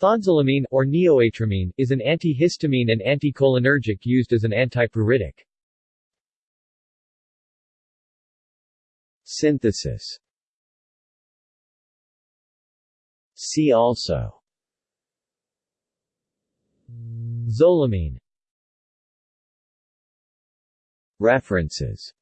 Thiazolamine or neoatramine, is an antihistamine and anticholinergic used as an antipruritic. Synthesis. See also. Zolamine. References.